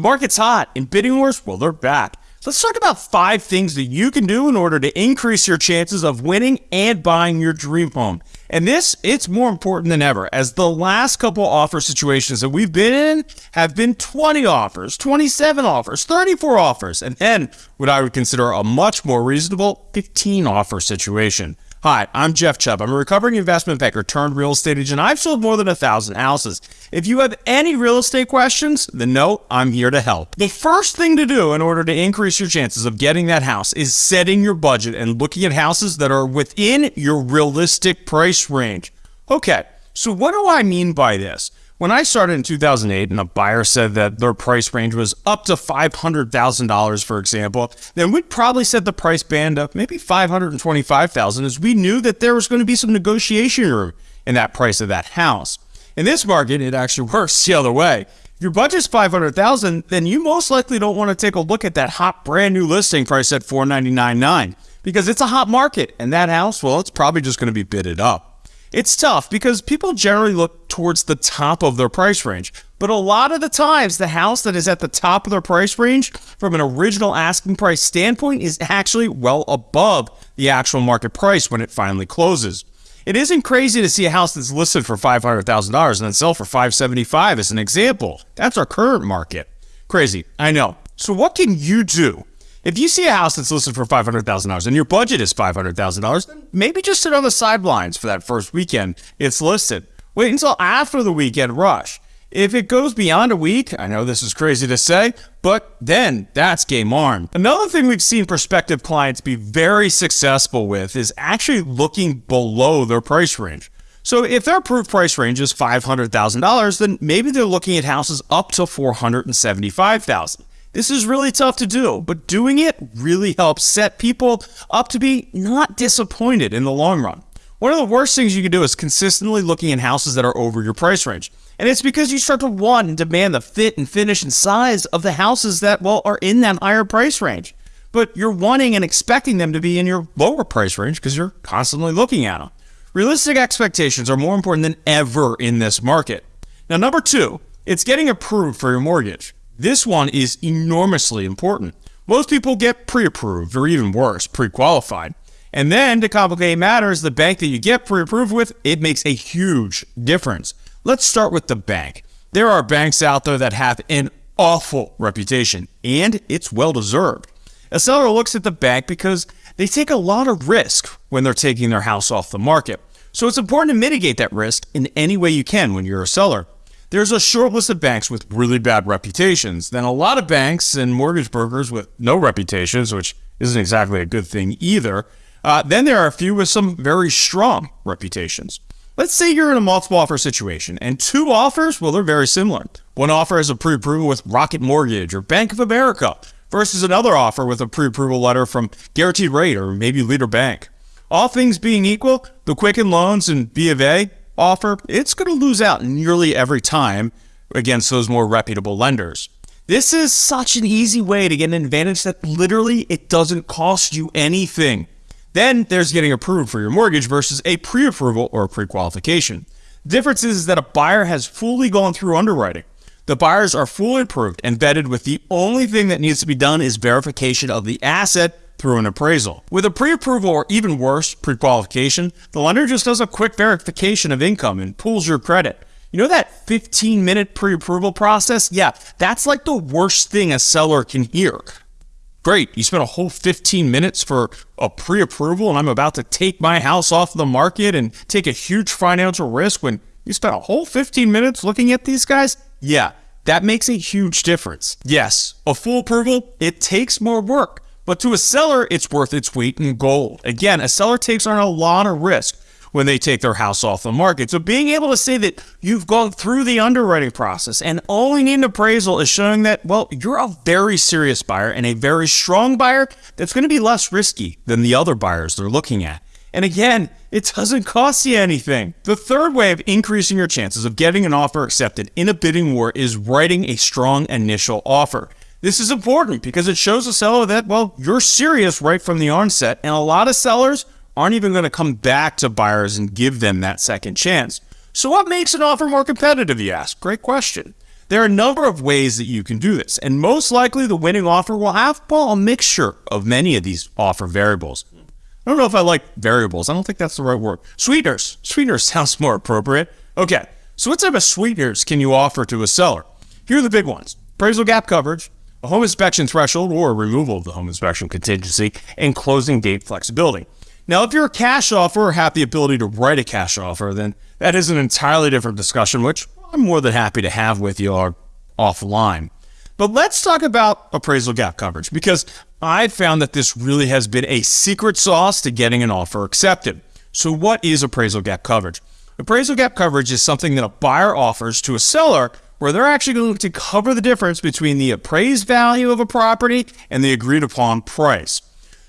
The market's hot, and bidding wars, well, they're back. Let's talk about five things that you can do in order to increase your chances of winning and buying your dream home. And this, it's more important than ever, as the last couple offer situations that we've been in have been 20 offers, 27 offers, 34 offers, and then what I would consider a much more reasonable 15 offer situation. Hi, I'm Jeff Chubb. I'm a recovering investment banker turned real estate agent. I've sold more than a thousand houses. If you have any real estate questions, then no, I'm here to help. The first thing to do in order to increase your chances of getting that house is setting your budget and looking at houses that are within your realistic price range. Okay, so what do I mean by this? When I started in 2008 and a buyer said that their price range was up to $500,000, for example, then we'd probably set the price band up maybe 525,000 as we knew that there was going to be some negotiation room in that price of that house. In this market, it actually works the other way. If your budget's 500,000, then you most likely don't want to take a look at that hot brand new listing price at 499.9 because it's a hot market and that house, well, it's probably just going to be bidded up. It's tough because people generally look towards the top of their price range, but a lot of the times the house that is at the top of their price range from an original asking price standpoint is actually well above the actual market price when it finally closes. It isn't crazy to see a house that's listed for $500,000 and then sell for 575 as an example. That's our current market. Crazy, I know. So what can you do if you see a house that's listed for $500,000 and your budget is $500,000, then maybe just sit on the sidelines for that first weekend it's listed. Wait until after the weekend rush. If it goes beyond a week, I know this is crazy to say, but then that's game on. Another thing we've seen prospective clients be very successful with is actually looking below their price range. So if their approved price range is $500,000, then maybe they're looking at houses up to $475,000. This is really tough to do, but doing it really helps set people up to be not disappointed in the long run. One of the worst things you can do is consistently looking at houses that are over your price range. And it's because you start to want and demand the fit and finish and size of the houses that, well, are in that higher price range. But you're wanting and expecting them to be in your lower price range because you're constantly looking at them. Realistic expectations are more important than ever in this market. Now, number two, it's getting approved for your mortgage. This one is enormously important. Most people get pre-approved, or even worse, pre-qualified. And then, to complicate matters, the bank that you get pre-approved with, it makes a huge difference. Let's start with the bank. There are banks out there that have an awful reputation, and it's well deserved. A seller looks at the bank because they take a lot of risk when they're taking their house off the market. So it's important to mitigate that risk in any way you can when you're a seller there's a short list of banks with really bad reputations, then a lot of banks and mortgage brokers with no reputations, which isn't exactly a good thing either. Uh, then there are a few with some very strong reputations. Let's say you're in a multiple offer situation and two offers, well, they're very similar. One offer has a pre approval with Rocket Mortgage or Bank of America versus another offer with a pre approval letter from Guaranteed Rate or maybe Leader Bank. All things being equal, the Quicken Loans and B of A offer, it's going to lose out nearly every time against those more reputable lenders. This is such an easy way to get an advantage that literally it doesn't cost you anything. Then there's getting approved for your mortgage versus a pre-approval or pre-qualification. Difference is that a buyer has fully gone through underwriting. The buyers are fully approved and vetted with the only thing that needs to be done is verification of the asset through an appraisal. With a pre-approval or even worse, pre-qualification, the lender just does a quick verification of income and pulls your credit. You know that 15 minute pre-approval process? Yeah, that's like the worst thing a seller can hear. Great, you spent a whole 15 minutes for a pre-approval and I'm about to take my house off the market and take a huge financial risk when you spent a whole 15 minutes looking at these guys? Yeah, that makes a huge difference. Yes, a full approval, it takes more work. But to a seller, it's worth its weight in gold. Again, a seller takes on a lot of risk when they take their house off the market. So being able to say that you've gone through the underwriting process and owning an appraisal is showing that, well, you're a very serious buyer and a very strong buyer that's going to be less risky than the other buyers they're looking at. And again, it doesn't cost you anything. The third way of increasing your chances of getting an offer accepted in a bidding war is writing a strong initial offer. This is important because it shows the seller that, well, you're serious right from the onset. And a lot of sellers aren't even going to come back to buyers and give them that second chance. So what makes an offer more competitive, you ask? Great question. There are a number of ways that you can do this, and most likely the winning offer will have well, a mixture of many of these offer variables. I don't know if I like variables. I don't think that's the right word. Sweeteners. Sweeteners sounds more appropriate. Okay, so what type of sweeteners can you offer to a seller? Here are the big ones. Appraisal gap coverage, a home inspection threshold or removal of the home inspection contingency, and closing date flexibility. Now, if you're a cash offer or have the ability to write a cash offer, then that is an entirely different discussion, which I'm more than happy to have with you offline. But let's talk about appraisal gap coverage because I've found that this really has been a secret sauce to getting an offer accepted. So, what is appraisal gap coverage? Appraisal gap coverage is something that a buyer offers to a seller where they're actually going to cover the difference between the appraised value of a property and the agreed upon price.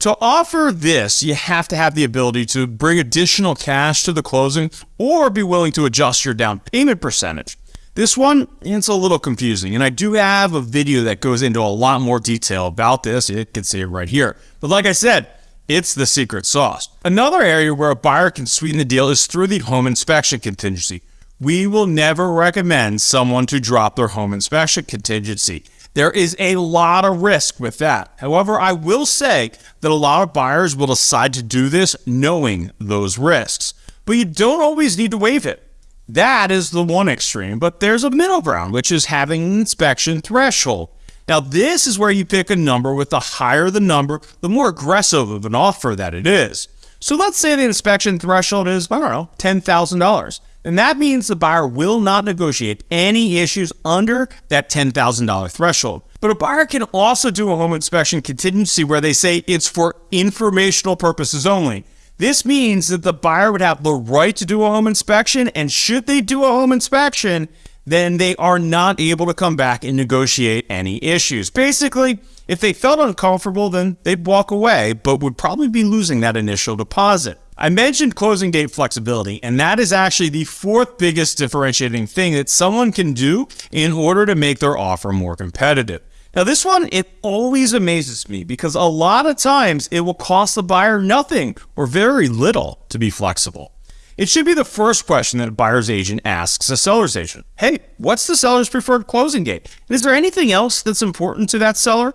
To offer this, you have to have the ability to bring additional cash to the closing or be willing to adjust your down payment percentage. This one, it's a little confusing, and I do have a video that goes into a lot more detail about this. You can see it right here. But like I said, it's the secret sauce. Another area where a buyer can sweeten the deal is through the home inspection contingency we will never recommend someone to drop their home inspection contingency. There is a lot of risk with that. However, I will say that a lot of buyers will decide to do this knowing those risks, but you don't always need to waive it. That is the one extreme, but there's a middle ground, which is having an inspection threshold. Now, this is where you pick a number with the higher the number, the more aggressive of an offer that it is. So let's say the inspection threshold is, I don't know, $10,000. And that means the buyer will not negotiate any issues under that $10,000 threshold. But a buyer can also do a home inspection contingency where they say it's for informational purposes only. This means that the buyer would have the right to do a home inspection, and should they do a home inspection, then they are not able to come back and negotiate any issues. Basically, if they felt uncomfortable, then they'd walk away, but would probably be losing that initial deposit. I mentioned closing date flexibility, and that is actually the fourth biggest differentiating thing that someone can do in order to make their offer more competitive. Now, this one, it always amazes me because a lot of times it will cost the buyer nothing or very little to be flexible. It should be the first question that a buyer's agent asks a seller's agent. Hey, what's the seller's preferred closing date? And is there anything else that's important to that seller?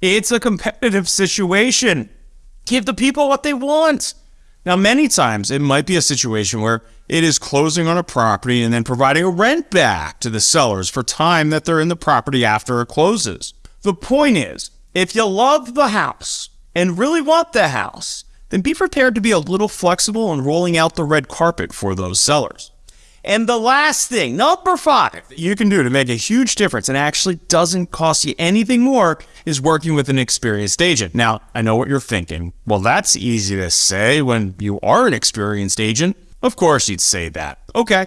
It's a competitive situation. Give the people what they want. Now, many times it might be a situation where it is closing on a property and then providing a rent back to the sellers for time that they're in the property after it closes. The point is, if you love the house and really want the house, then be prepared to be a little flexible in rolling out the red carpet for those sellers. And the last thing, number five, you can do to make a huge difference and actually doesn't cost you anything more is working with an experienced agent. Now, I know what you're thinking. Well, that's easy to say when you are an experienced agent. Of course, you'd say that. Okay,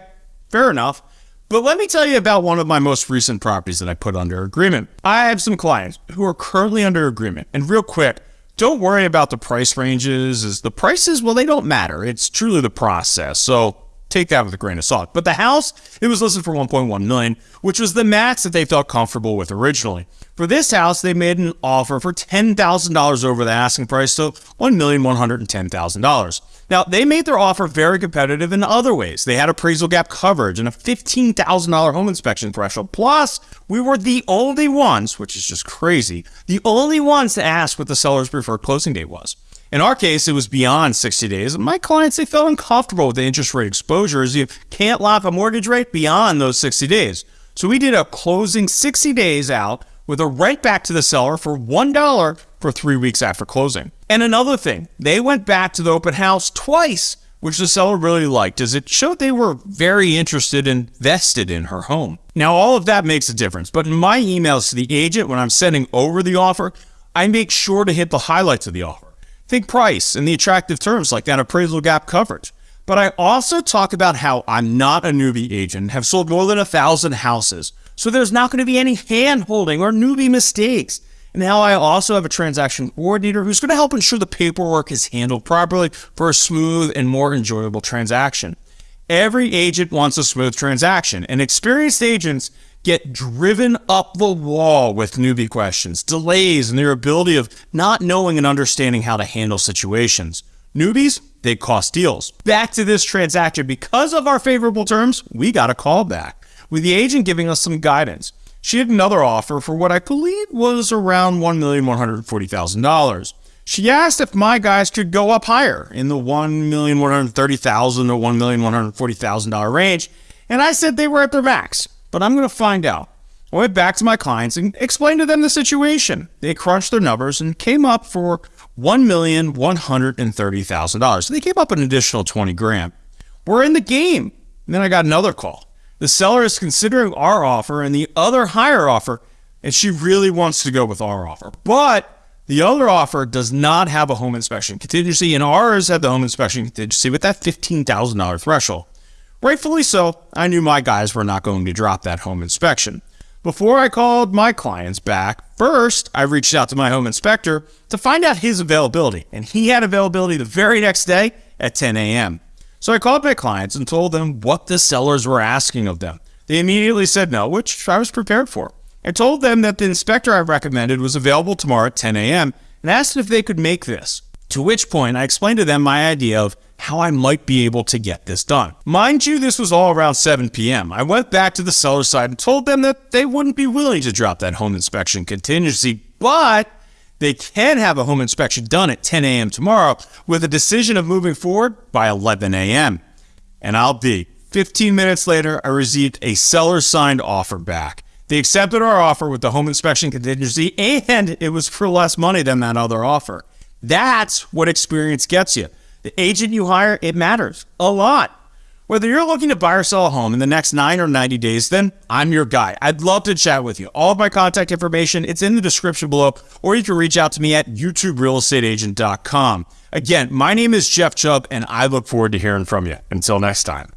fair enough. But let me tell you about one of my most recent properties that I put under agreement. I have some clients who are currently under agreement. And real quick, don't worry about the price ranges, as the prices, well, they don't matter. It's truly the process. So take that with a grain of salt. But the house, it was listed for 1.1 million, which was the max that they felt comfortable with originally. For this house, they made an offer for $10,000 over the asking price, so $1,110,000. Now, they made their offer very competitive in other ways. They had appraisal gap coverage and a $15,000 home inspection threshold. Plus, we were the only ones, which is just crazy, the only ones to ask what the seller's preferred closing date was. In our case, it was beyond 60 days. My clients, they felt uncomfortable with the interest rate exposure as you can't lock a mortgage rate beyond those 60 days. So we did a closing 60 days out with a right back to the seller for $1 for three weeks after closing. And another thing, they went back to the open house twice, which the seller really liked as it showed they were very interested and vested in her home. Now, all of that makes a difference, but in my emails to the agent when I'm sending over the offer, I make sure to hit the highlights of the offer. Think price and the attractive terms like that appraisal gap coverage. But I also talk about how I'm not a newbie agent, have sold more than a thousand houses. So there's not going to be any hand holding or newbie mistakes. And now I also have a transaction coordinator who's going to help ensure the paperwork is handled properly for a smooth and more enjoyable transaction. Every agent wants a smooth transaction, and experienced agents get driven up the wall with newbie questions, delays, and their ability of not knowing and understanding how to handle situations. Newbies, they cost deals. Back to this transaction, because of our favorable terms, we got a call back. with the agent giving us some guidance. She had another offer for what I believe was around $1,140,000. She asked if my guys could go up higher in the $1,130,000 or $1,140,000 range, and I said they were at their max, but I'm going to find out. I went back to my clients and explained to them the situation. They crunched their numbers and came up for $1,130,000. So they came up an additional 20 grand. We're in the game. And then I got another call. The seller is considering our offer and the other higher offer, and she really wants to go with our offer. But the other offer does not have a home inspection contingency, and ours had the home inspection contingency with that $15,000 threshold. Rightfully so, I knew my guys were not going to drop that home inspection. Before I called my clients back, first I reached out to my home inspector to find out his availability, and he had availability the very next day at 10 a.m. So I called my clients and told them what the sellers were asking of them. They immediately said no, which I was prepared for. I told them that the inspector I recommended was available tomorrow at 10 a.m. and asked if they could make this. To which point I explained to them my idea of how I might be able to get this done. Mind you, this was all around 7 p.m. I went back to the seller side and told them that they wouldn't be willing to drop that home inspection contingency, but they can have a home inspection done at 10 a.m. tomorrow with a decision of moving forward by 11 a.m. And I'll be. 15 minutes later, I received a seller signed offer back. They accepted our offer with the home inspection contingency, and it was for less money than that other offer. That's what experience gets you. The agent you hire, it matters a lot. Whether you're looking to buy or sell a home in the next 9 or 90 days, then I'm your guy. I'd love to chat with you. All of my contact information, it's in the description below, or you can reach out to me at youtuberealestateagent.com. Again, my name is Jeff Chubb, and I look forward to hearing from you. Until next time.